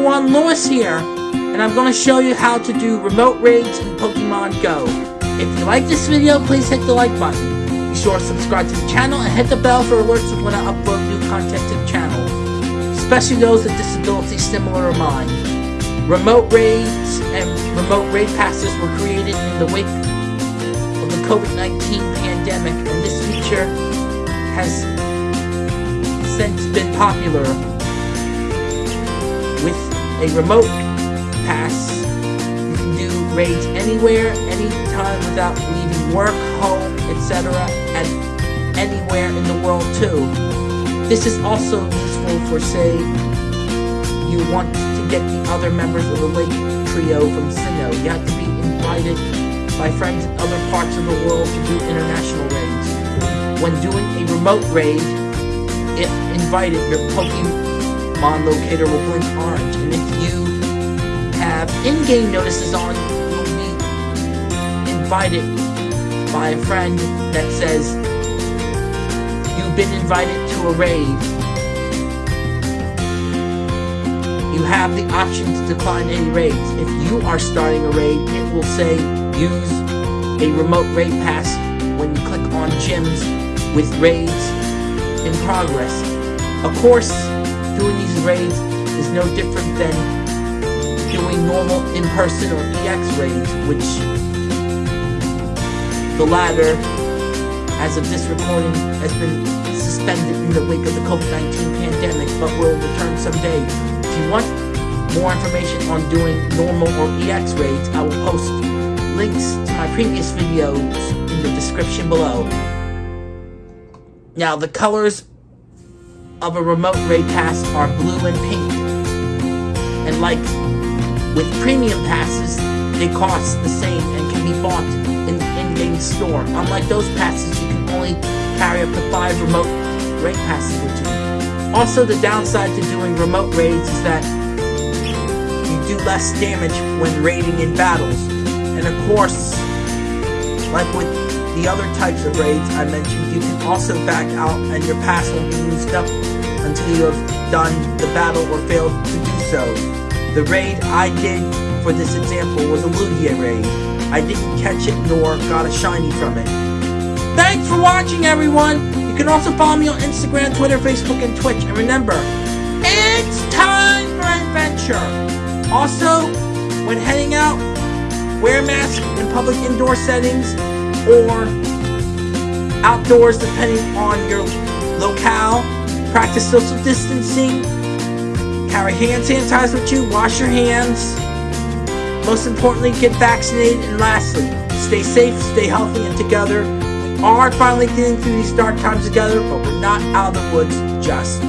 everyone, Lewis here, and I'm going to show you how to do remote raids in Pokemon Go. If you like this video, please hit the like button. Be sure to subscribe to the channel and hit the bell for alerts when I upload new content to the channel, especially those with disabilities similar to mine. Remote raids and remote raid passes were created in the wake of the COVID-19 pandemic, and this feature has since been popular a remote pass, you can do raids anywhere, anytime without leaving work, home, etc. and anywhere in the world too. This is also useful for say you want to get the other members of the Lake Trio from Sinnoh. You have to be invited by friends in other parts of the world to do international raids. When doing a remote raid, if invited, your Pokemon Mon locator will blink orange, and if you have in-game notices on, you'll be invited by a friend that says you've been invited to a raid. You have the option to decline any raids. If you are starting a raid, it will say use a remote raid pass when you click on gyms with raids in progress. Of course, doing these raids is no different than doing normal in-person or EX raids, which the latter, as of this recording, has been suspended in the wake of the COVID-19 pandemic, but will return someday. If you want more information on doing normal or EX raids, I will post links to my previous videos in the description below. Now, the colors of a remote raid pass are blue and pink. And like with premium passes, they cost the same and can be bought in the in-game store. Unlike those passes, you can only carry up to five remote raid passes with you. Also, the downside to doing remote raids is that you do less damage when raiding in battles. And of course, like with the other types of raids I mentioned, you can also back out and your pass will be used up until you have done the battle or failed to do so. The raid I did for this example was a Lugia raid. I didn't catch it nor got a shiny from it. Thanks for watching everyone! You can also follow me on Instagram, Twitter, Facebook, and Twitch. And remember, it's time for adventure! Also, when heading out, wear a mask in public indoor settings or outdoors depending on your locale. Practice social distancing. Carry hand sanitizer with you. Wash your hands. Most importantly, get vaccinated. And lastly, stay safe, stay healthy, and together. We are finally getting through these dark times together, but we're not out of the woods just